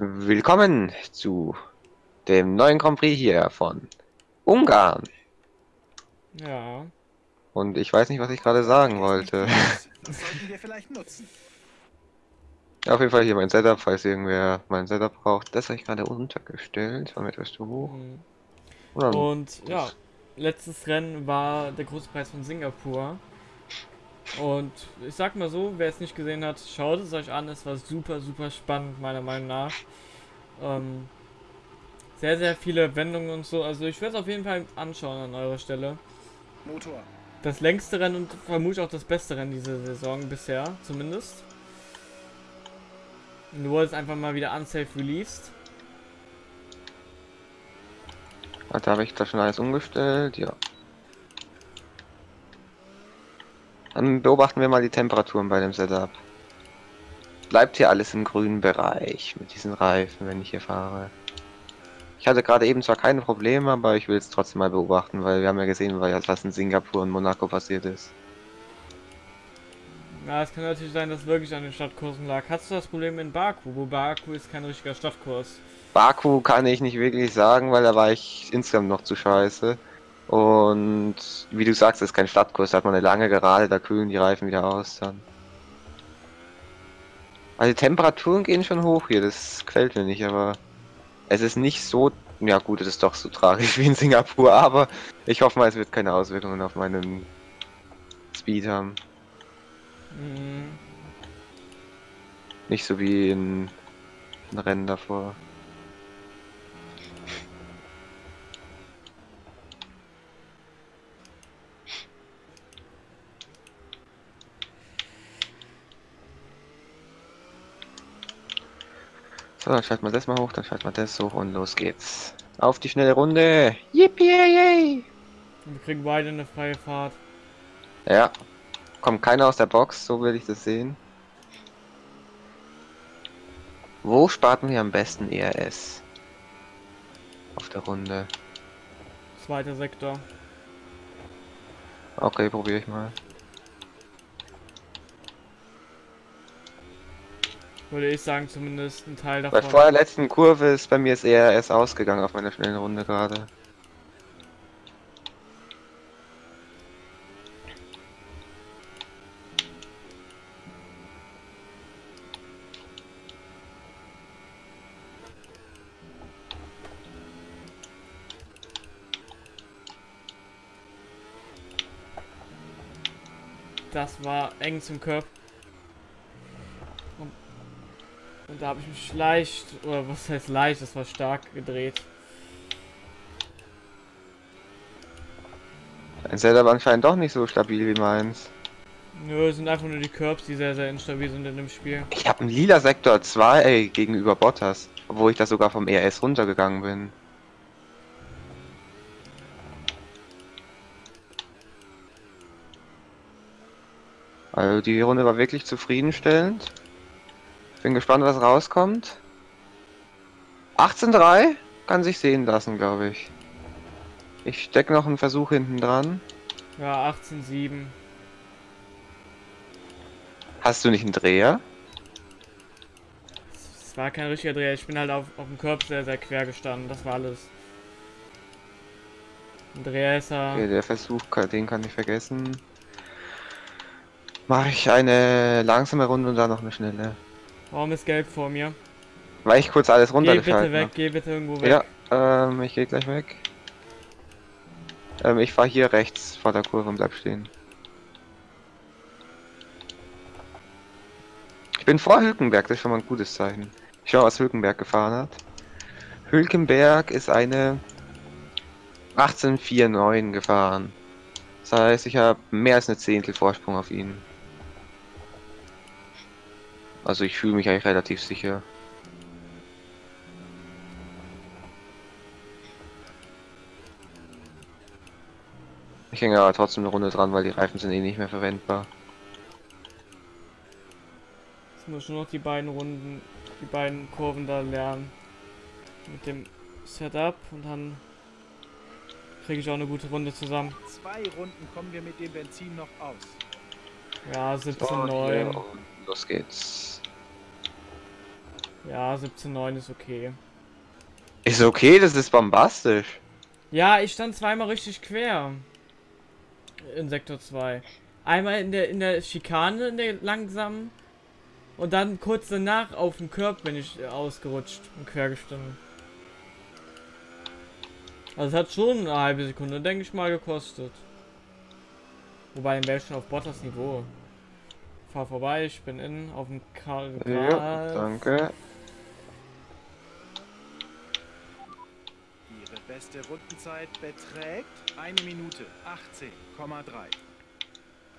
Willkommen zu dem neuen Grand Prix hier von Ungarn. Ja. Und ich weiß nicht, was ich gerade sagen wollte. Das sollten wir vielleicht nutzen. Auf jeden Fall hier mein Setup, falls irgendwer mein Setup braucht. Das habe ich gerade untergestellt. War mir etwas zu hoch. Mhm. Oder Und ja, letztes Rennen war der große Preis von Singapur. Und ich sag mal so, wer es nicht gesehen hat, schaut es euch an. Es war super, super spannend, meiner Meinung nach. Ähm, sehr, sehr viele Wendungen und so. Also ich werde es auf jeden Fall anschauen an eurer Stelle. Motor. Das längste Rennen und vermutlich auch das beste Rennen diese Saison bisher, zumindest. Und du wurdest einfach mal wieder unsafe released. Warte, habe ich da schon alles umgestellt? Ja. Dann beobachten wir mal die Temperaturen bei dem Setup. Bleibt hier alles im grünen Bereich mit diesen Reifen, wenn ich hier fahre. Ich hatte gerade eben zwar keine Probleme, aber ich will es trotzdem mal beobachten, weil wir haben ja gesehen, was in Singapur und Monaco passiert ist. Ja, es kann natürlich sein, dass wirklich an den Stadtkursen lag. Hast du das Problem in Baku? Wo Baku ist kein richtiger Stadtkurs. Baku kann ich nicht wirklich sagen, weil da war ich insgesamt noch zu scheiße. Und wie du sagst, ist kein Stadtkurs, da hat man eine lange Gerade, da kühlen die Reifen wieder aus dann. Also die Temperaturen gehen schon hoch hier, das gefällt mir nicht, aber es ist nicht so, ja gut, es ist doch so tragisch wie in Singapur, aber ich hoffe mal, es wird keine Auswirkungen auf meinen Speed haben. Mhm. Nicht so wie in, in Rennen davor. So, dann schalten wir das mal hoch, dann schalten wir das hoch und los geht's. Auf die schnelle Runde! Yippie! Wir kriegen beide eine freie Fahrt. Ja. Kommt keiner aus der Box, so will ich das sehen. Wo starten wir am besten ERS? Auf der Runde. Zweiter Sektor. Okay, probiere ich mal. Würde ich sagen, zumindest ein Teil Bei davon. vor der letzten Kurve ist bei mir das ERS ausgegangen auf meiner schnellen Runde gerade. Das war eng zum Körper. Und, und da habe ich mich leicht, oder was heißt leicht, das war stark gedreht. Ein Setup anscheinend doch nicht so stabil wie meins. Nö, es sind einfach nur die Curbs, die sehr, sehr instabil sind in dem Spiel. Ich habe einen lila Sektor 2 gegenüber Bottas, obwohl ich da sogar vom ERS runtergegangen bin. Also die Runde war wirklich zufriedenstellend. Bin gespannt, was rauskommt. 18.3 kann sich sehen lassen, glaube ich. Ich stecke noch einen Versuch hinten dran. Ja, 18,7. Hast du nicht einen Dreher? Es war kein richtiger Dreher, ich bin halt auf, auf dem Körper sehr, sehr quer gestanden, das war alles. Ein Dreher ist er. Okay, der Versuch, den kann ich vergessen. Mache ich eine langsame Runde und dann noch eine schnelle. Warum ist gelb vor mir? Weil ich kurz alles Geh bitte runtergeschaltet weg, habe. geh bitte irgendwo weg. Ja, ähm, ich gehe gleich weg. Ähm, ich fahre hier rechts vor der Kurve und bleib stehen. Ich bin vor Hülkenberg, das ist schon mal ein gutes Zeichen. Ich schau, was Hülkenberg gefahren hat. Hülkenberg ist eine 1849 gefahren. Das heißt, ich habe mehr als eine Zehntel Vorsprung auf ihn. Also ich fühle mich eigentlich relativ sicher. Ich hänge aber trotzdem eine Runde dran, weil die Reifen sind eh nicht mehr verwendbar. Jetzt muss ich nur noch die beiden Runden, die beiden Kurven da lernen. Mit dem Setup und dann kriege ich auch eine gute Runde zusammen. Zwei Runden kommen wir mit dem Benzin noch aus. Ja, 17, So, 9. hier, und los geht's. Ja, 17,9 ist okay. Ist okay, das ist bombastisch. Ja, ich stand zweimal richtig quer. In Sektor 2. Einmal in der in der Schikane, in der langsamen. Und dann kurz danach auf dem Körb bin ich äh, ausgerutscht und quer gestanden. Also es hat schon eine halbe Sekunde, denke ich mal, gekostet. Wobei dann wäre ich schon auf Bottas Niveau. Fahr vorbei, ich bin in auf dem Karl. Ja, danke. Ihre beste Rundenzeit beträgt eine Minute 18,3.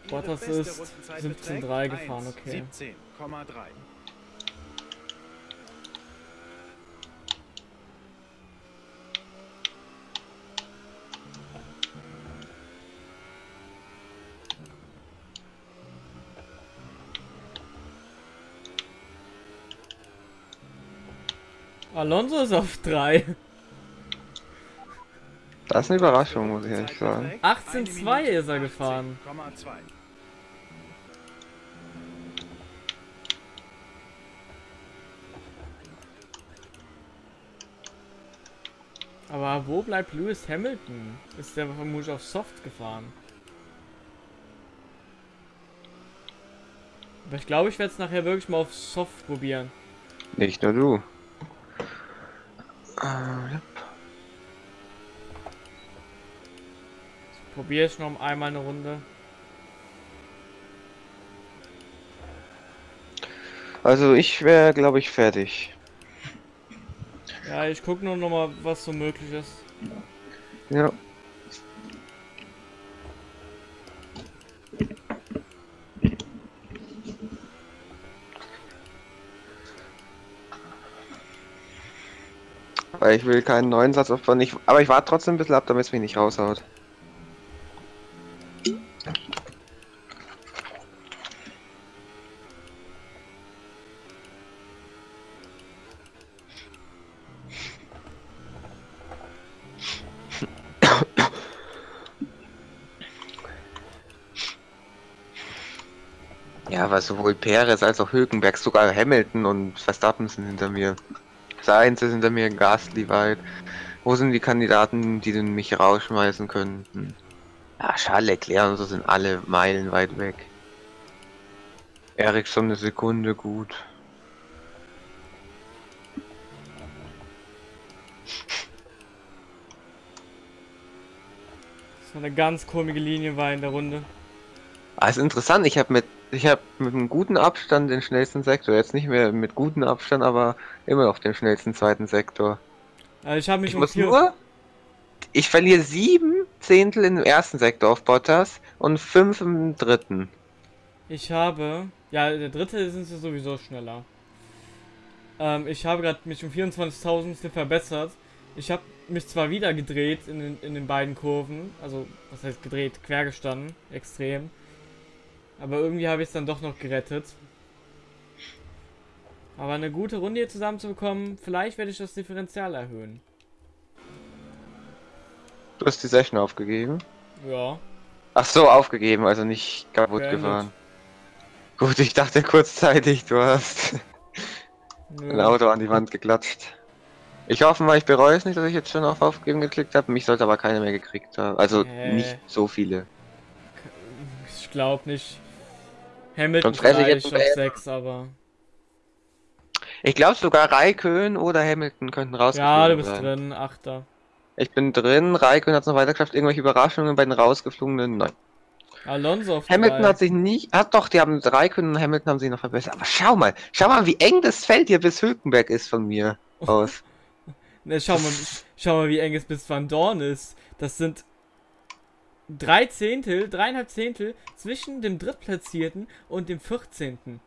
Ihre Bottas ist Rundenzeit 17,3 beträgt gefahren, okay. 17,3. Alonso ist auf 3. Das ist eine Überraschung, muss ich ehrlich sagen. 18,2 ist er gefahren. 18,2. Aber wo bleibt Lewis Hamilton? Ist der vermutlich auf Soft gefahren? Aber ich glaube, ich werde es nachher wirklich mal auf Soft probieren. Nicht nur du. Äh, ja. Probiere ich noch einmal eine Runde. Also ich wäre, glaube ich, fertig. Ja, ich gucke nur noch mal, was so möglich ist. Ja. Weil ich will keinen neuen Satz aufbauen. Ich, aber ich warte trotzdem ein bisschen ab, damit es mich nicht raushaut. Sowohl Perez als auch Hülkenberg, sogar Hamilton und Verstappen sind hinter mir. Sainz ist hinter mir, Gasly weit. Wo sind die Kandidaten, die mich rausschmeißen könnten? Ja, Charles Leclerc und so sind alle meilenweit weg. Ericsson eine Sekunde gut. So eine ganz komische Linie war in der Runde. Ist interessant, ich habe mit ich habe mit einem guten Abstand den schnellsten Sektor. Jetzt nicht mehr mit gutem Abstand, aber immer noch den schnellsten zweiten Sektor. Also ich habe mich Ich um muss nur. Ich verliere sieben Zehntel im ersten Sektor auf Bottas und fünf im dritten. Ich habe. Ja, der dritte sind sie sowieso schneller. Ähm, ich habe gerade mich um 24.000 verbessert. Ich habe mich zwar wieder gedreht in den, in den beiden Kurven. Also, was heißt gedreht? Quer gestanden. Extrem. Aber irgendwie habe ich es dann doch noch gerettet. Aber eine gute Runde hier zusammenzubekommen, vielleicht werde ich das Differential erhöhen. Du hast die Session aufgegeben. Ja. Ach so, aufgegeben, also nicht kaputt Beendet. gefahren. Gut, ich dachte kurzzeitig, du hast Nö. ein Auto an die Wand geklatscht. Ich hoffe mal, ich bereue es nicht, dass ich jetzt schon auf Aufgeben geklickt habe. Mich sollte aber keiner mehr gekriegt haben. Also Äh. nicht so viele. Ich glaube nicht. Hamilton Sonst fresse ich jetzt auf 6, aber. Ich glaube sogar Raikön oder Hamilton könnten rausgeflogen Ja, du bist sein. drin, Achter. Ich bin drin, Raikön hat es noch weiter geschafft, irgendwelche Überraschungen bei den rausgeflogenen, nein. Alonso auf Hamilton hat sich nicht, hat doch, die haben Raikön und Hamilton haben sich noch verbessert. Aber schau mal, schau mal, wie eng das Feld hier bis Hülkenberg ist von mir aus. Ne, schau mal, schau mal, wie eng es bis Van Dorn ist. Das sind drei Zehntel, dreieinhalb Zehntel zwischen dem Drittplatzierten und dem 14.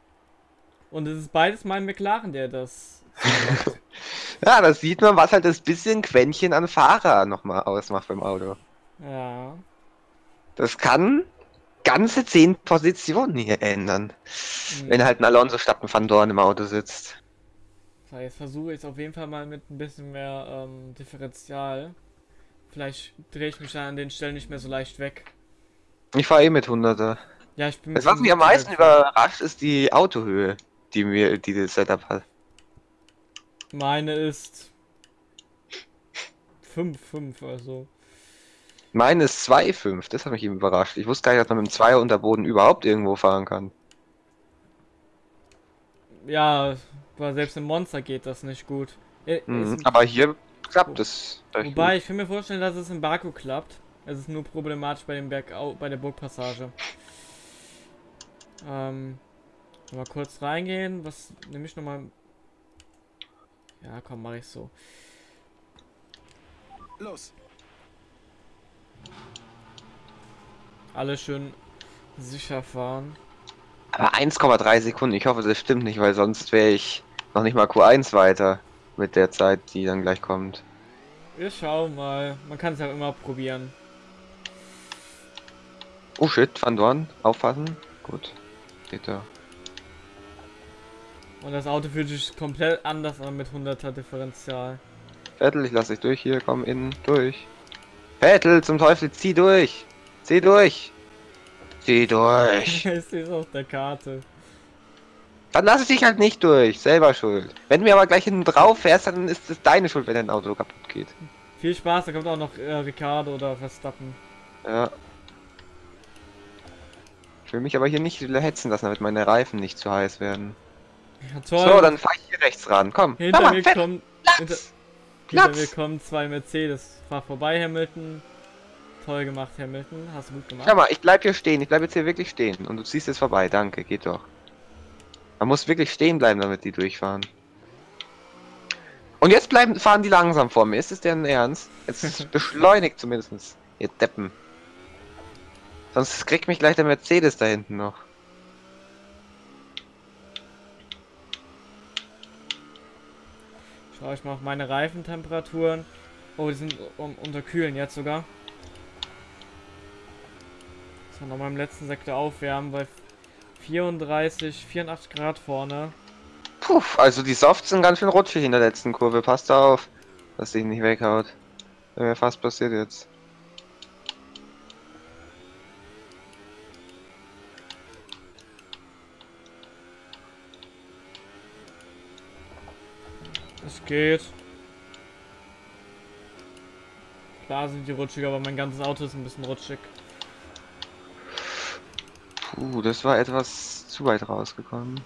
Und es ist beides mal McLaren, der das. ja, das sieht man, was halt das bisschen Quäntchen an Fahrer nochmal ausmacht beim Auto. Ja. Das kann ganze zehn Positionen hier ändern. Hm. Wenn halt ein Alonso statt ein Van Dorn im Auto sitzt. So, jetzt versuche ich es auf jeden Fall mal mit ein bisschen mehr ähm, Differential. Vielleicht drehe ich mich an den Stellen nicht mehr so leicht weg. Ich fahre eh mit 100er. Ja, ich bin Das, was mich am meisten überrascht, ist die Autohöhe, die mir die das Setup hat. Meine ist 5, 5, also. Meine ist 2,5. Das hat mich eben überrascht. Ich wusste gar nicht, dass man mit dem Zweier unter Boden überhaupt irgendwo fahren kann. Ja, weil selbst im Monster geht das nicht gut. Äh, Mhm. Aber hier klappt es. Wobei, ich kann mir vorstellen, dass es in Baku klappt. Es ist nur problematisch bei dem Bergau bei der Burgpassage. Ähm, mal kurz reingehen. Was nehme ich nochmal? Ja, komm, mache ich so. Los. Alle schön sicher fahren. Aber 1,3 Sekunden. Ich hoffe, das stimmt nicht, weil sonst wäre ich noch nicht mal Q1 weiter mit der Zeit, die dann gleich kommt. Wir schauen mal. Man kann es ja immer probieren. Oh shit, Van Dorn, aufpassen. Gut. Steht da. Und das Auto fühlt sich komplett anders an mit 100er Differential. Vettel, ich lass dich durch hier, komm innen, durch. Vettel, zum Teufel, zieh durch! Zieh durch! Zieh durch! es auf der Karte. Dann lass ich dich halt nicht durch, selber schuld. Wenn du mir aber gleich hinten drauf fährst, dann ist es deine Schuld, wenn dein Auto kaputt geht. Viel Spaß, da kommt auch noch äh, Ricardo oder Verstappen. Ja. Ich will mich aber hier nicht hetzen lassen, damit meine Reifen nicht zu heiß werden. Ja, toll. So, dann fahr ich hier rechts ran, komm. Hinter mal, mir kommen. Hinter, Platz! hinter Platz! mir kommen zwei Mercedes. Fahr vorbei, Hamilton. Toll gemacht, Hamilton. Hast du gut gemacht. Schau mal, ich bleib hier stehen, ich bleib jetzt hier wirklich stehen. Und du ziehst jetzt vorbei, danke, geht doch. Man muss wirklich stehen bleiben, damit die durchfahren. Und jetzt bleiben, fahren die langsam vor mir. Ist es deren Ernst? Jetzt beschleunigt zumindest. Ihr Deppen. Sonst kriegt mich gleich der Mercedes da hinten noch. Schau ich mal auf meine Reifentemperaturen. Oh, die sind um, unterkühlen jetzt sogar. So, nochmal im letzten Sektor aufwärmen bei 34, 84 Grad vorne. Puh, also die Softs sind ganz schön rutschig in der letzten Kurve. Passt da auf, dass dich nicht weghaut. Wäre mir fast passiert jetzt. Es geht. Klar sind die rutschig, aber mein ganzes Auto ist ein bisschen rutschig. Puh, das war etwas zu weit rausgekommen.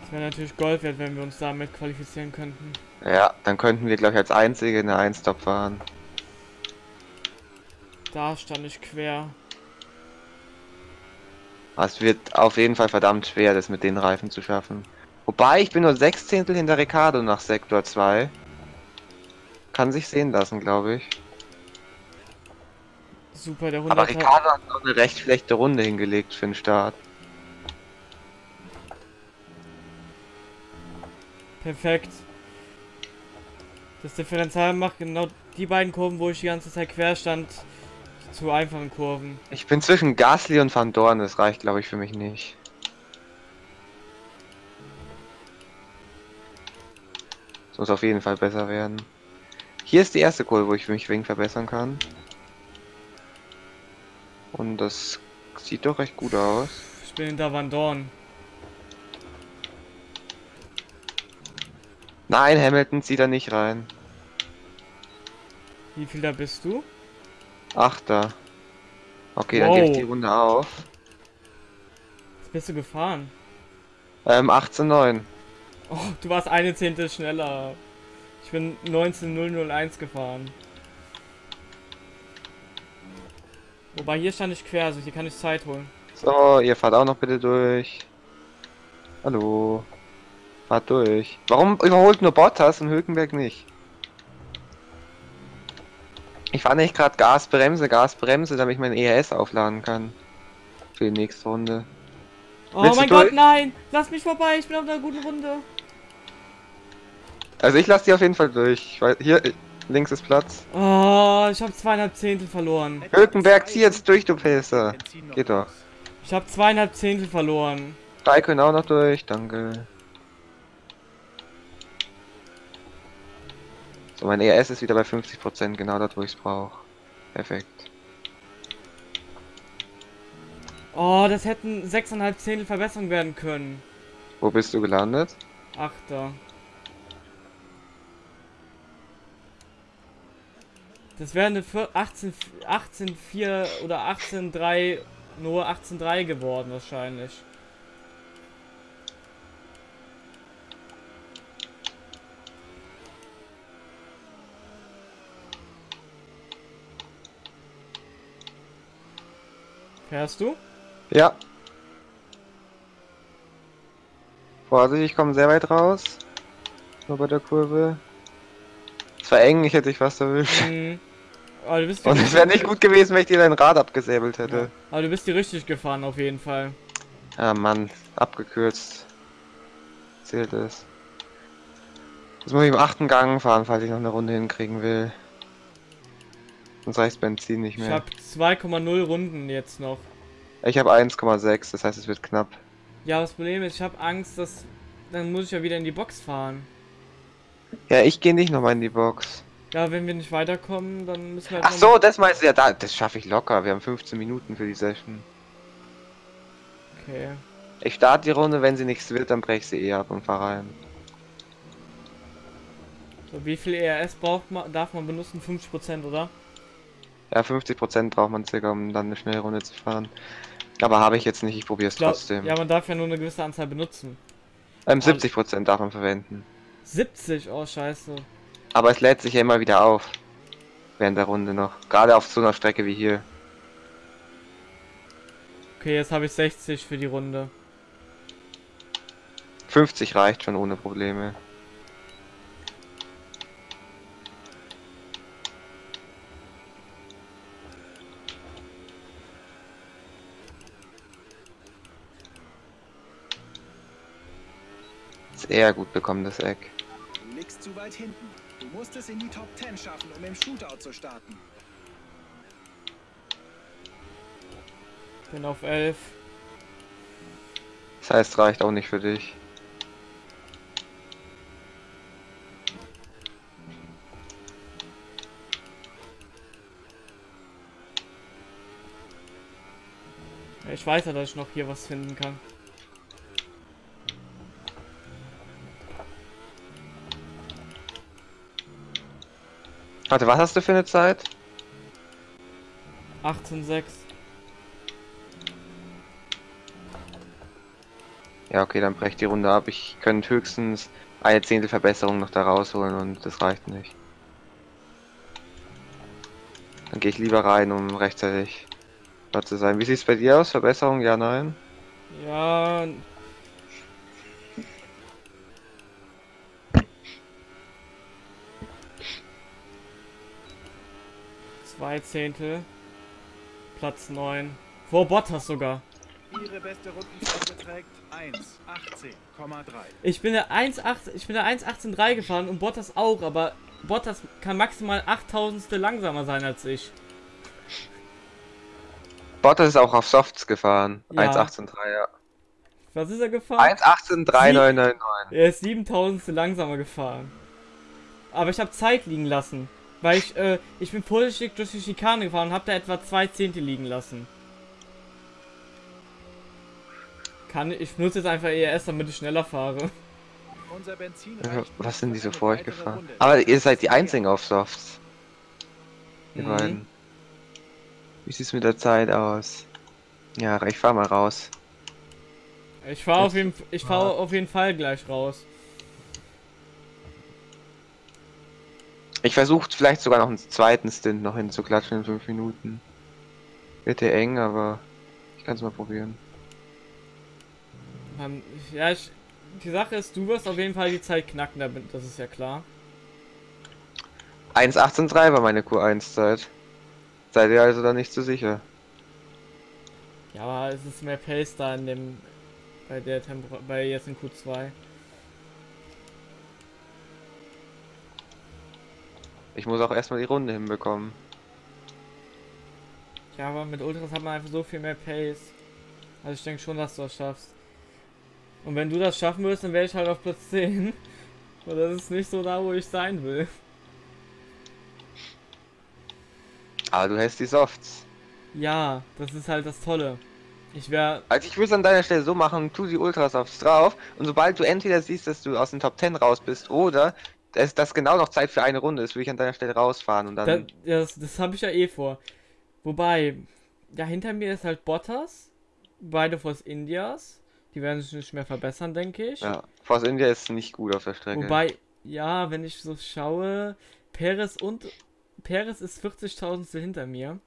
Das wäre natürlich Gold wert, wenn wir uns damit qualifizieren könnten. Ja, dann könnten wir, glaube ich, als einzige eine 1-Stop fahren. Da stand ich quer. Es wird auf jeden Fall verdammt schwer, das mit den Reifen zu schaffen. Wobei, ich bin nur sechs Zehntel hinter Ricardo nach Sektor 2. Kann sich sehen lassen, glaube ich. Super, der Aber 100er. Ricardo hat noch eine recht schlechte Runde hingelegt für den Start. Perfekt. Das Differential macht genau die beiden Kurven, wo ich die ganze Zeit quer stand, zu einfachen Kurven. Ich bin zwischen Gasly und Van Dorn, das reicht, glaube ich, für mich nicht. Das muss auf jeden Fall besser werden. Hier ist die erste Kurve, wo ich mich wegen verbessern kann. Und das sieht doch recht gut aus. Ich bin hinter Van Dorn. Nein, Hamilton zieht da nicht rein. Wie viel da bist du? Achter. Okay, dann gebe ich Wow. die Runde auf. Was bist du gefahren? Ähm, 18,9. Oh, du warst eine Zehntel schneller. Ich bin 19.001 gefahren. Wobei hier stand ich quer, also hier kann ich Zeit holen. So, ihr fahrt auch noch bitte durch. Hallo. Fahrt durch. Warum überholt nur Bottas und Hülkenberg nicht? Ich fahre nicht gerade Gas, Bremse, Gas, Bremse, damit ich mein ERS aufladen kann. Für die nächste Runde. Oh Willst mein Gott, nein! Lass mich vorbei, ich bin auf einer guten Runde. Also ich lasse die auf jeden Fall durch. Weiß- Hier, äh, links ist Platz. Oh, ich habe zweieinhalb Zehntel verloren. Hülkenberg, zieh jetzt durch, du noch Geht doch. Ich habe zweieinhalb Zehntel verloren. Drei können auch noch durch, danke. So, mein ERS ist wieder bei 50%, genau dort, wo ich es brauche. Perfekt. Oh, das hätten 6,5 Zehntel Verbesserung werden können. Wo bist du gelandet? Achter. Das wäre eine 18, 18,4 oder 18,3, nur 18,3 geworden wahrscheinlich. Fährst du? Ja. Vorsicht, ich komme sehr weit raus. Nur bei der Kurve. Es war eng, ich hätte dich fast erwischt. Mhm. Aber du bist Und es wäre nicht gut gewesen, wenn ich dir dein Rad abgesäbelt hätte. Aber du bist die richtig gefahren auf jeden Fall. Ah Mann, abgekürzt. Zählt es. Jetzt muss ich im achten Gang fahren, falls ich noch eine Runde hinkriegen will. Sonst reicht Benzin nicht Ich mehr. habe 2,0 Runden jetzt noch. Ich habe 1,6, das heißt es wird knapp. Ja, das Problem ist, ich habe Angst, dass dann muss ich ja wieder in die Box fahren. Ja, ich gehe nicht nochmal in die Box. Ja, wenn wir nicht weiterkommen, dann müssen wir halt Ach so, das meinst du ja da. Das schaffe ich locker. Wir haben 15 Minuten für die Session. Okay. Ich starte die Runde, wenn sie nichts wird, dann breche ich sie eh ab und fahre rein. So, wie viel ERS braucht man, darf man benutzen? 50%, oder? Ja, 50% braucht man circa, um dann eine schnelle Runde zu fahren. Aber habe ich jetzt nicht, ich probiere es trotzdem. Ja, man darf ja nur eine gewisse Anzahl benutzen. ähm, 70% darf man verwenden. 70, oh scheiße. Aber es lädt sich ja immer wieder auf. Während der Runde noch. Gerade auf so einer Strecke wie hier. Okay, jetzt habe ich 60 für die Runde. 50 reicht schon ohne Probleme. Ist eher gut bekommen, das Eck. Du liegst zu weit hinten. Du musst es in die Top 10 schaffen, um im Shootout zu starten. Bin auf 11. Das heißt, reicht auch nicht für dich. Ich weiß ja, dass ich noch hier was finden kann. Warte, was hast du für eine Zeit? 18,6. Ja, okay, dann brech die Runde ab. Ich könnte höchstens eine Zehntel Verbesserung noch da rausholen und das reicht nicht. Dann gehe ich lieber rein, um rechtzeitig dort zu sein. Wie sieht's bei dir aus? Verbesserung? Ja, nein? Ja. Zwei Zehntel. Platz 9. Vor Bottas sogar. Ihre beste Rundenzeit beträgt 1,18,3. Ich bin der 1,8 ich bin der 1,18,3 gefahren und Bottas auch, aber Bottas kann maximal 8000 langsamer sein als ich. Bottas ist auch auf Softs gefahren. Ja. 1.18.3, ja. Was ist er gefahren? 1.18.3999. Er ist 7000 langsamer gefahren. Aber ich habe Zeit liegen lassen. Weil ich, äh, ich bin vorsichtig durch die Schikane gefahren und habe da etwa zwei Zehntel liegen lassen. Kann ich nutze jetzt einfach ERS, damit ich schneller fahre. Unser Benzin Ja, reicht Was sind die so vor euch gefahren? Runde. Aber ihr seid die einzigen auf Softs. Die Mhm. beiden. Wie sieht's mit der Zeit aus? Ja, ich fahr mal raus. Ich fahre auf jeden ich fahre auf jeden Fall gleich raus. Ich versuche vielleicht sogar noch einen zweiten Stint noch hinzuklatschen in 5 Minuten. Wird ja eng, aber ich kann es mal probieren. Ähm, Ja, ich, die Sache ist, du wirst auf jeden Fall die Zeit knacken, das ist ja klar. 1.18.3 war meine Q1-Zeit. Seid ihr also da nicht so sicher? Ja, aber es ist mehr Pace da in dem bei der Tempo bei jetzt in Q2. Ich muss auch erstmal die Runde hinbekommen. Ja, aber mit Ultras hat man einfach so viel mehr Pace. Also ich denke schon, dass du das schaffst. Und wenn du das schaffen würdest, dann wäre ich halt auf Platz 10. Und das ist nicht so da, wo ich sein will. Aber du hast die Softs. Ja, das ist halt das Tolle. Ich wäre. Also ich würde es an deiner Stelle so machen, tu die Ultrasofts drauf und sobald du entweder siehst, dass du aus den Top 10 raus bist oder dass das genau noch Zeit für eine Runde ist, würde ich an deiner Stelle rausfahren und Da, dann... ja, das das habe ich ja eh vor. Wobei, ja, hinter mir ist halt Bottas. Beide Force Indias. Die werden sich nicht mehr verbessern, denke ich. Ja, Force India ist nicht gut auf der Strecke. Wobei, ja, wenn ich so schaue, Perez und Perez ist 40.000 hinter mir.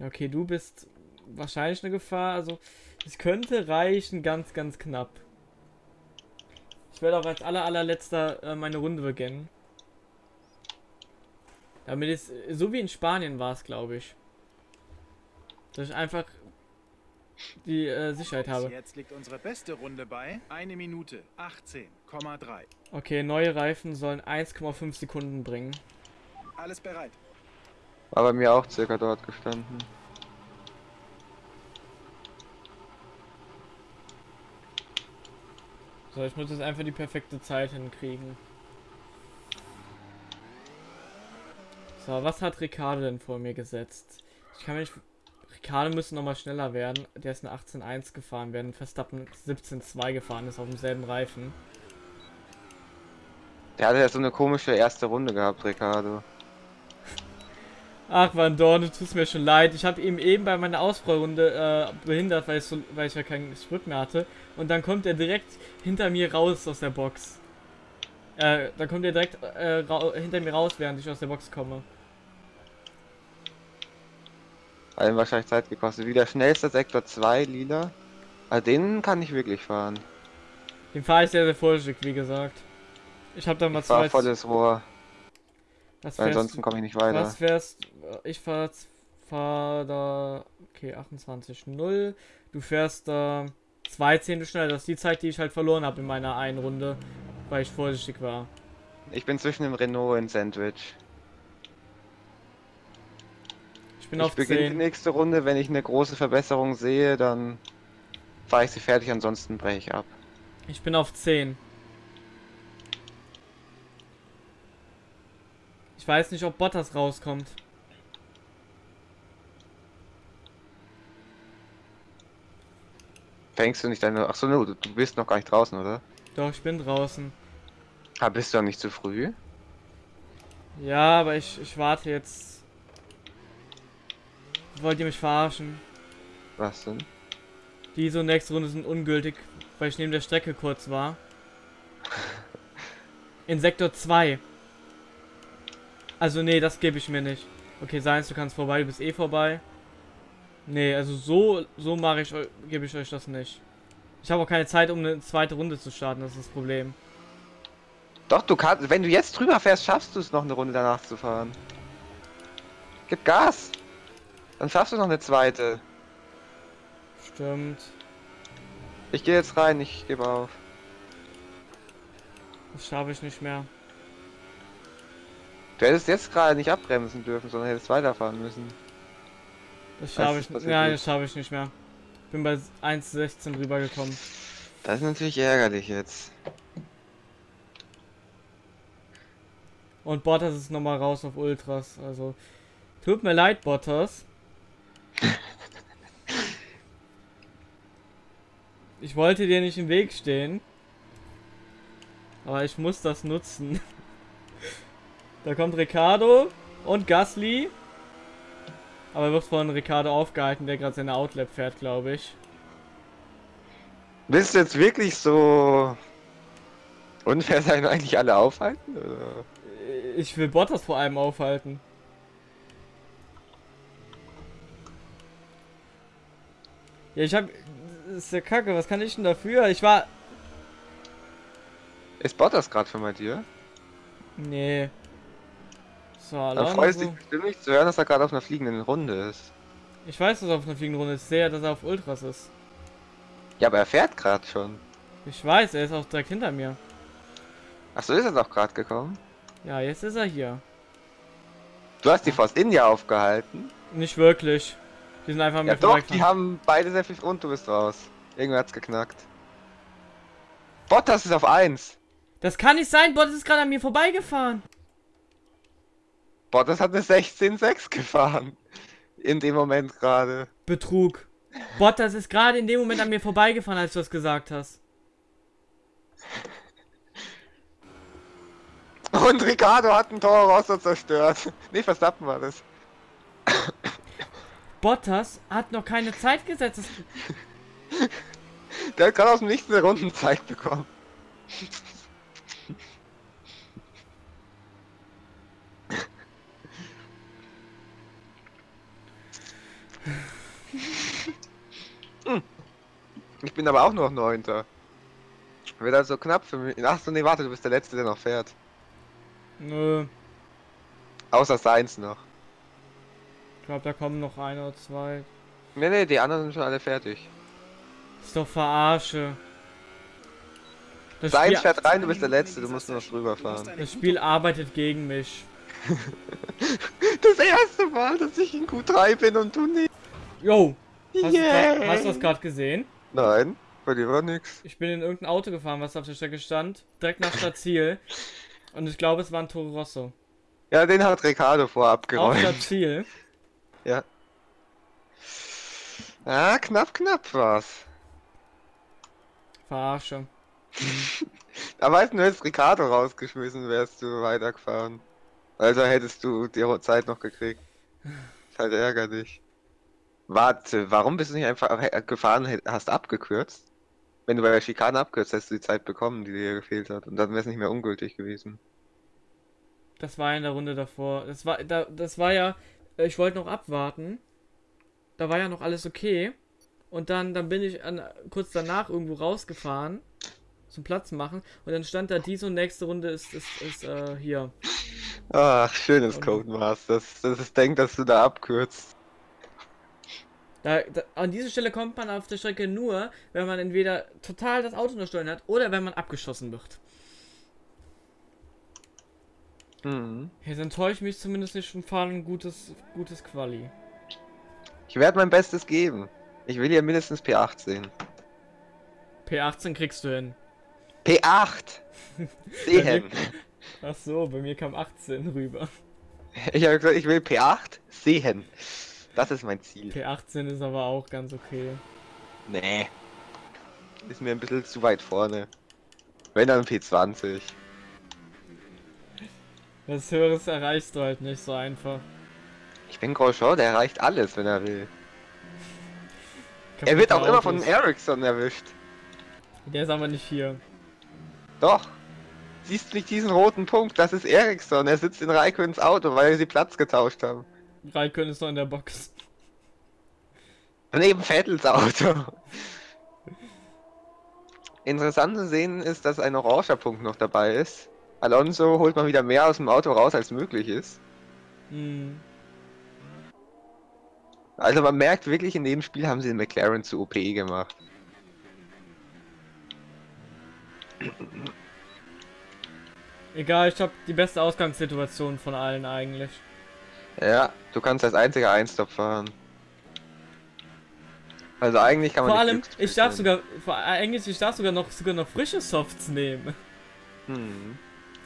Okay, du bist wahrscheinlich eine Gefahr. Also, es könnte reichen, ganz, ganz knapp. Ich werde auch als aller, allerletzter äh, meine Runde beginnen. Damit es, so wie in Spanien war es, glaube ich. Dass ich einfach die äh, Sicherheit habe. Jetzt liegt unsere beste Runde bei 1 Minute 18,3. Okay, neue Reifen sollen 1,5 Sekunden bringen. Alles bereit. War bei mir auch circa dort gestanden. So, ich muss jetzt einfach die perfekte Zeit hinkriegen. So, was hat Ricardo denn vor mir gesetzt? Ich kann mich. Ricardo müsste nochmal schneller werden. Der ist eine 18.1 gefahren, während Verstappen 17.2 gefahren ist auf demselben Reifen. Der hatte ja so eine komische erste Runde gehabt, Ricardo. Ach, Van Dorn, du tust mir schon leid. Ich habe ihm eben bei meiner Ausfallrunde äh, behindert, weil ich, so, weil ich ja keinen Sprit mehr hatte. Und dann kommt er direkt hinter mir raus aus der Box. Äh, dann kommt er direkt äh, hinter mir raus, während ich aus der Box komme. Hat ihm wahrscheinlich Zeit gekostet. Wieder schnellster Sektor 2, lila. Also den kann ich wirklich fahren. Den fahre ich sehr, sehr vorsichtig, wie gesagt. Ich habe da mal Ich zwei. volles Rohr, Was weil ansonsten komme ich nicht weiter. was fährst Ich fahr, fahr da. Okay, 28,0. Du fährst da zwei Zehntel schneller. Das ist die Zeit, die ich halt verloren habe in meiner einen Runde, weil ich vorsichtig war. Ich bin zwischen dem Renault und Sandwich. Ich bin ich auf beginne die 10. nächste Runde, wenn ich eine große Verbesserung sehe, dann fahre ich sie fertig, ansonsten breche ich ab. Ich bin auf 10. Ich weiß nicht, ob Bottas rauskommt. Fängst du nicht deine... Achso, no, du, du bist noch gar nicht draußen, oder? Doch, ich bin draußen. Ah, bist du nicht zu früh? Ja, aber ich, ich warte jetzt. Wollt ihr mich verarschen? Was denn? Diese und nächste Runde sind ungültig, weil ich neben der Strecke kurz war. In Sektor 2. Also nee, das gebe ich mir nicht. Okay, Seins, du kannst vorbei, du bist eh vorbei. Nee, also so, so mache ich, gebe ich euch das nicht. Ich habe auch keine Zeit, um eine zweite Runde zu starten, das ist das Problem. Doch, du kannst... Wenn du jetzt drüber fährst, schaffst du es noch eine Runde danach zu fahren. Gib Gas! Dann schaffst du noch eine zweite. Stimmt. Ich gehe jetzt rein, ich gebe auf. Das schaffe ich nicht mehr. Du hättest jetzt gerade nicht abbremsen dürfen, sondern hättest weiterfahren müssen. Das schaffe ich, nein, das schaffe ich nicht mehr. Bin bei 1,16 rübergekommen. Das ist natürlich ärgerlich jetzt. Und Bottas ist nochmal raus auf Ultras. Also, tut mir leid, Bottas. Ich wollte dir nicht im Weg stehen. Aber ich muss das nutzen. Da kommt Ricardo und Gasly. Aber wird von Ricardo aufgehalten, der gerade seine Outlap fährt, glaube ich. Willst du jetzt wirklich so unfair sein eigentlich alle aufhalten? Oder? Ich will Bottas vor allem aufhalten. Ja, ich hab. Das ist ja kacke, was kann ich denn dafür? Ich war. Ist Bottas gerade schon bei dir? Nee. So, Dann Alonso. freust du dich bestimmt nicht zu hören, dass er gerade auf einer fliegenden Runde ist. Ich weiß, dass er auf einer fliegenden Runde ist. Ja, dass er auf Ultras ist. Ja, aber er fährt gerade schon. Ich weiß, er ist auch direkt hinter mir. Achso, ist er doch gerade gekommen? Ja, jetzt ist er hier. Du hast die Force India aufgehalten. Nicht wirklich. Die sind einfach an Ja doch, die haben beide sehr viel und du bist raus. Irgendwer hat's geknackt. Bottas ist auf 1. Das kann nicht sein, Bottas ist gerade an mir vorbeigefahren. Bottas hat eine 16,6 gefahren. In dem Moment gerade. Betrug. Bottas ist gerade in dem Moment an mir vorbeigefahren, als du das gesagt hast. Und Ricardo hat einen Toro Rosso zerstört. Nee, Verstappen war das. Bottas hat noch keine Zeit gesetzt. Der hat gerade aus dem Nichts eine Rundenzeit bekommen. Ich bin aber auch noch Neunter. Wird also knapp für mich. Ach so, nee, warte, du bist der Letzte, der noch fährt. Nö. Außer Seins noch. Ich glaube, da kommen noch ein oder zwei. Nee, nee, die anderen sind schon alle fertig. Ist doch verarsche. Das Seins Spiel, fährt rein, du bist der Letzte, du musst nur noch drüber fahren. das Spiel arbeitet gegen mich. Das erste Mal, dass ich in Q3 bin und du nicht. Yo, hast, Yeah. hast du das gerade gesehen? Nein, bei dir war nix. Ich bin in irgendein Auto gefahren, was auf der Strecke stand. Direkt nach Stadtziel. Und ich glaube, es war ein Toro Rosso. Ja, den hat Ricardo vorab Auf geräumt. Stadtziel. Ja. Ah, knapp, knapp war's. Verarsche. Da weißt du hättest Ricardo rausgeschmissen, wärst du weitergefahren. Also hättest du die Zeit noch gekriegt. Ist halt ärgerlich. Warte, warum bist du nicht einfach gefahren, hast abgekürzt? Wenn du bei der Schikane abkürzt, hättest du die Zeit bekommen, die dir gefehlt hat. Und dann wäre es nicht mehr ungültig gewesen. Das war in der Runde davor. Das war, da, das war ja, äh, ich wollte noch abwarten. Da war ja noch alles okay. Und dann, dann bin ich an, kurz danach irgendwo rausgefahren. Zum Platz machen. Und dann stand da diese und nächste Runde ist, ist, ist äh, hier. Ach, schönes Und- Codemaster. Das, das ist denkt, dass du da abkürzt. Da, da, an diese Stelle kommt man auf der Strecke nur, wenn man entweder total das Auto Steuern hat oder wenn man abgeschossen wird. Mhm. Jetzt enttäuscht mich zumindest nicht und fahren ein gutes, gutes Quali. Ich werde mein Bestes geben. Ich will hier mindestens P8 sehen. P18 kriegst du hin. P8! Sehen! Ach so, bei mir kam 18 rüber. Ich habe gesagt, ich will P8 sehen. Das ist mein Ziel. P18 ist aber auch ganz okay. Nee. Ist mir ein bisschen zu weit vorne. Wenn dann P20. Was Höheres erreichst du halt nicht so einfach. Ich bin Grosjean, der erreicht alles, wenn er will. Er wird auch immer von. Ericsson erwischt. Der ist aber nicht hier. Doch. Siehst du nicht diesen roten Punkt? Das ist Ericsson. Er sitzt in Raikönens Auto, weil sie Platz getauscht haben. Raikön ist noch in der Box. Neben Vettels Auto. Interessant zu sehen ist, dass ein oranger Punkt noch dabei ist. Alonso holt mal wieder mehr aus dem Auto raus, als möglich ist. Hm. Also man merkt wirklich, in dem Spiel haben sie den McLaren zu OP gemacht. Egal, ich habe die beste Ausgangssituation von allen eigentlich. Ja, du kannst als einziger Einstop fahren. Also eigentlich kann man Vor allem, ich darf sogar, vor, eigentlich, ich darf sogar noch, sogar noch frische Softs nehmen. Hm.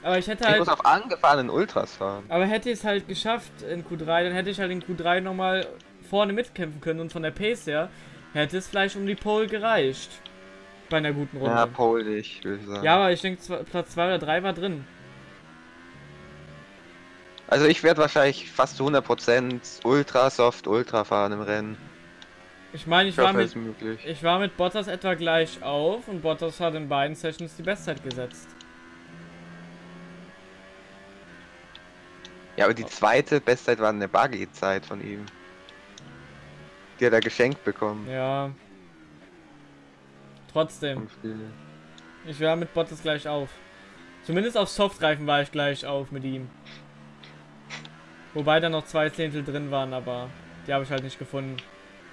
Aber ich hätte Ich halt, muss auf angefahrenen Ultras fahren. aber hätte ich es halt geschafft in Q3, dann hätte ich halt in Q3 nochmal vorne mitkämpfen können und von der Pace her hätte es vielleicht um die Pole gereicht. Bei einer guten Runde. Ja, Ja, Pole dich, würde ich sagen. aber ich denke, Platz 2 oder 3 war drin. Also ich werde wahrscheinlich fast zu 100% Ultra Soft Ultra fahren im Rennen. Ich meine, ich Ich war mit, ich war mit Bottas etwa gleich auf und Bottas hat in beiden Sessions die Bestzeit gesetzt. Ja, aber die zweite Bestzeit war eine Buggy-Zeit von ihm. Die hat er geschenkt bekommen. Ja. Trotzdem. Ich war mit Bottas gleich auf. Zumindest auf Softreifen war ich gleich auf mit ihm. Wobei da noch zwei Zehntel drin waren, aber die habe ich halt nicht gefunden.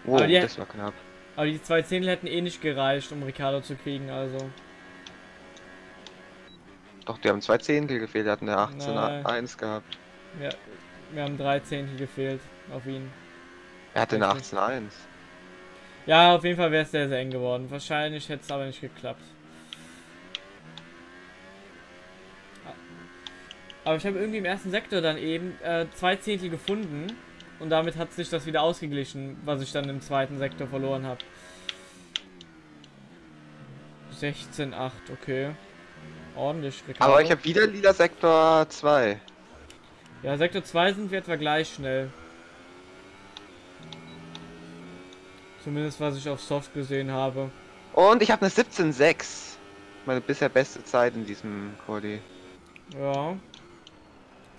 Oh, Aber die- das war knapp. Aber die zwei Zehntel hätten eh nicht gereicht, um Ricardo zu kriegen, also. Doch, die haben zwei Zehntel gefehlt, die hatten eine 18-1 gehabt. Ja, wir haben drei Zehntel gefehlt auf ihn. Er hatte eine Richtig. 18-1. Ja, auf jeden Fall wäre es sehr, sehr eng geworden. Wahrscheinlich hätte es aber nicht geklappt. Aber ich habe irgendwie im ersten Sektor dann eben äh, zwei Zehntel gefunden. Und damit hat sich das wieder ausgeglichen, was ich dann im zweiten Sektor verloren habe. 16,8, okay. Ordentlich. Ricardo. Aber ich habe wieder lila Sektor 2. Ja, Sektor 2 sind wir etwa gleich schnell. Zumindest was ich auf Soft gesehen habe. Und ich habe eine 17,6. Meine bisher beste Zeit in diesem Quali. Ja.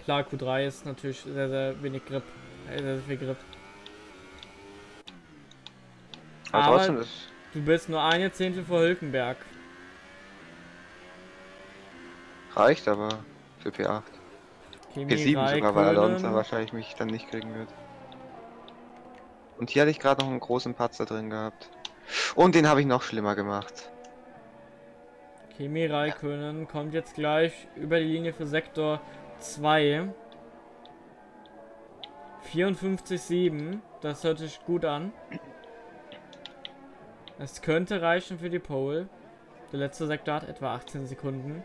Klar, Q3 ist natürlich sehr, sehr wenig Grip. Sehr, sehr viel Grip. Aber, Aber- trotzdem ist. Du bist nur eine Zehntel vor Hülkenberg. Reicht aber für P8. Kimi P7 sogar, weil Alonso wahrscheinlich mich dann nicht kriegen wird. Und hier hatte ich gerade noch einen großen Patzer drin gehabt. Und den habe ich noch schlimmer gemacht. Kimi Räikkönen kommt jetzt gleich über die Linie für Sektor 2. 54,7. Das hört sich gut an. Es könnte reichen für die Pole. Der letzte Sektor hat etwa 18 Sekunden.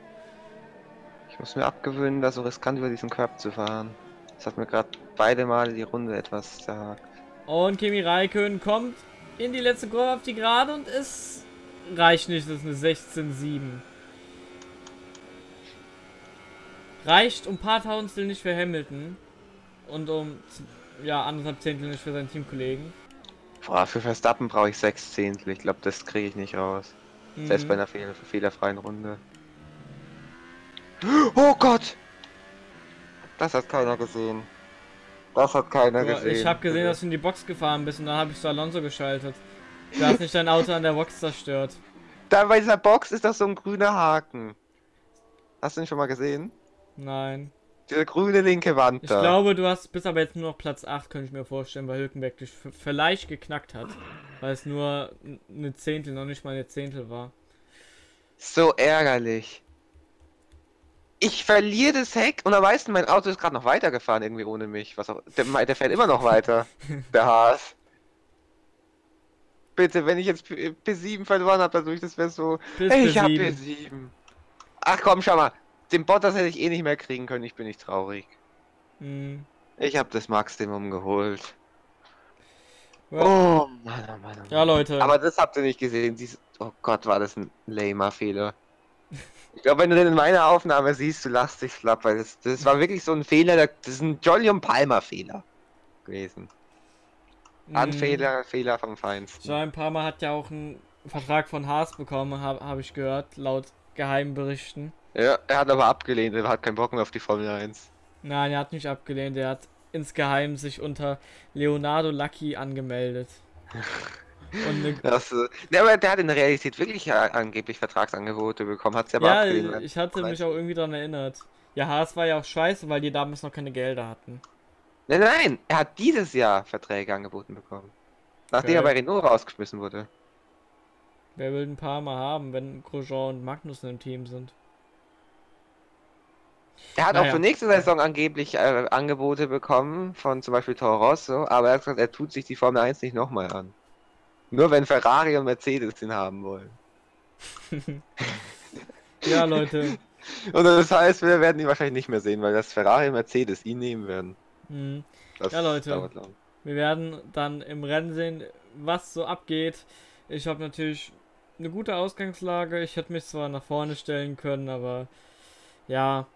Ich muss mir abgewöhnen, da so riskant über diesen Curb zu fahren. Das hat mir gerade beide Male die Runde etwas zerhakt. Und Kimi Räikkönen kommt in die letzte Kurve auf die Gerade und es reicht nicht, das ist eine 16,7. Reicht um ein paar Tausendstel nicht für Hamilton und um ja anderthalb Zehntel nicht für seinen Teamkollegen. Boah, für Verstappen brauche ich sechs Zehntel. Ich glaube, das kriege ich nicht raus. Selbst Mhm. bei einer fehl fehlerfreien Runde. Oh Gott! Das hat keiner gesehen. Das hat keiner Boah, gesehen. ich habe gesehen, dass du in die Box gefahren bist und dann habe ich zu Alonso geschaltet. Du hast nicht dein Auto an der Box zerstört. Da bei dieser Box ist doch so ein grüner Haken. Hast du ihn schon mal gesehen? Nein. Diese grüne linke Wand Ich da. glaube, du hast bis aber jetzt nur noch Platz 8, könnte ich mir vorstellen, weil Hülkenberg dich vielleicht geknackt hat. Weil es nur eine Zehntel, noch nicht mal eine Zehntel war. So ärgerlich. Ich verliere das Heck und am meisten mein Auto ist gerade noch weitergefahren irgendwie ohne mich. Was auch, der, der fährt immer noch weiter. der Haas. Bitte, wenn ich jetzt P- P7 verloren habe dadurch, das wäre so. Bis Hey, ich hab P7. P7. Ach komm, schau mal. Den Bottas hätte ich eh nicht mehr kriegen können, ich bin nicht traurig. Hm. Ich habe das Maximum geholt. Ja. Oh Mann, oh Mann, oh. Ja, Leute. Aber das habt ihr nicht gesehen. Dies oh Gott, war das ein lamer Fehler. Ich glaube, wenn du den in meiner Aufnahme siehst, du lachst dich schlapp, weil das, das war wirklich so ein Fehler, das ist ein Jolly und Palmer Fehler gewesen. Hm. Anfehler, Fehler vom Feinsten. Jean Palmer hat ja auch einen Vertrag von Haas bekommen, habe hab ich gehört, laut geheimen Berichten. Ja, er hat aber abgelehnt, er hat keinen Bock mehr auf die Formel 1. Nein, er hat nicht abgelehnt, er hat insgeheim sich unter Leonardo Lucky angemeldet. Und ne, Das, ne, aber der hat in der Realität wirklich äh, angeblich Vertragsangebote bekommen, hat sie aber ja, abgelehnt. weil- ich hatte mich auch irgendwie daran erinnert. Ja, Haas war ja auch scheiße, weil die damals noch keine Gelder hatten. Nein, nein, er hat dieses Jahr Verträge angeboten bekommen. Nachdem Okay. er bei Renault rausgeschmissen wurde. Wer will ein paar mal haben, wenn Grosjean und Magnussen im Team sind? Er hat Naja. auch für nächste Saison angeblich äh, Angebote bekommen von zum Beispiel Toro Rosso, aber er hat gesagt, er tut sich die Formel 1 nicht nochmal an. Nur wenn Ferrari und Mercedes ihn haben wollen. Ja, Leute. Und das heißt, wir werden ihn wahrscheinlich nicht mehr sehen, weil das Ferrari und Mercedes ihn nehmen werden. Hm. Das Ja, Leute. Wir werden dann im Rennen sehen, was so abgeht. Ich habe natürlich eine gute Ausgangslage. Ich hätte mich zwar nach vorne stellen können, aber ja.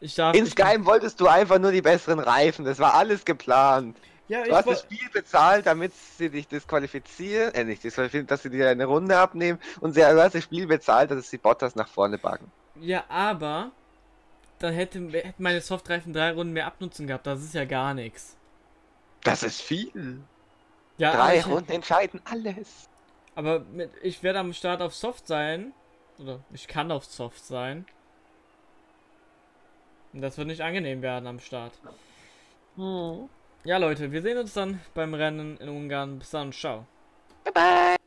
Ich darf. Insgeheim wolltest du einfach nur die besseren Reifen, das war alles geplant. Ich, ja, Du ich hast das Spiel bezahlt, damit sie dich disqualifizieren, äh nicht disqualifizieren, dass sie dir eine Runde abnehmen und sie, du hast das Spiel bezahlt, dass sie Bottas nach vorne backen. ja, aber dann hätte, hätten meine Softreifen drei Runden mehr Abnutzung gehabt. Das ist ja gar nichts. Das ist viel. Ja, Drei ich, Runden entscheiden alles. aber mit, ich werde am Start auf Soft sein. Oder ich kann auf Soft sein. Und das wird nicht angenehm werden am Start. Ja, Leute, wir sehen uns dann beim Rennen in Ungarn. Bis dann, ciao. Bye bye.